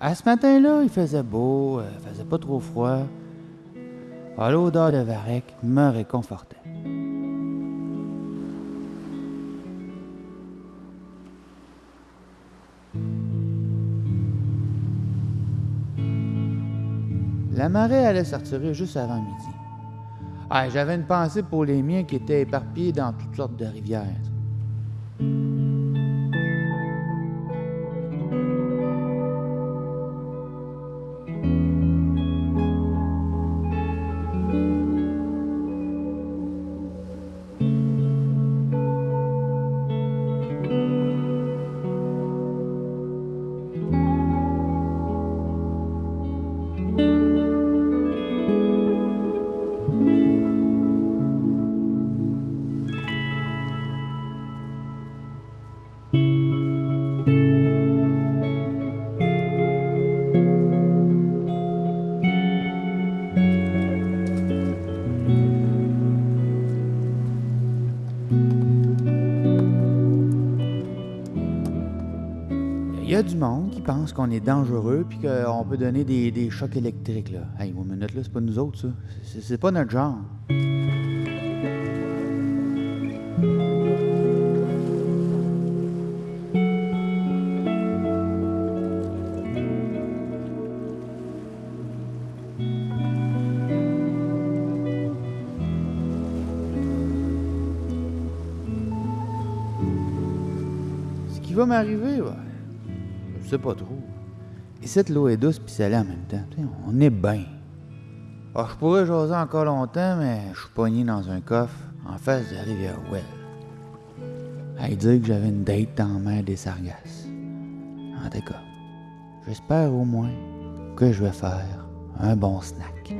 À ce matin-là, il faisait beau, euh, faisait pas trop froid. Ah, L'odeur de varech me réconfortait. La marée allait sortir juste avant midi. Ah, J'avais une pensée pour les miens qui étaient éparpillés dans toutes sortes de rivières. Il y a du monde qui pense qu'on est dangereux puis qu'on peut donner des, des chocs électriques. Là. Hey, une minute, là, c'est pas nous autres, ça. C'est- pas notre genre. Ce qui va m'arriver, ouais, sais pas trop. Et cette l'eau est douce puis salée en même temps. On est bien. Ah, je pourrais jaser encore longtemps, mais je suis pogné dans un coffre en face de la rivière Well. À dire que j'avais une date la mer des Sargasses. En tout cas, j'espère au moins que je vais faire un bon snack.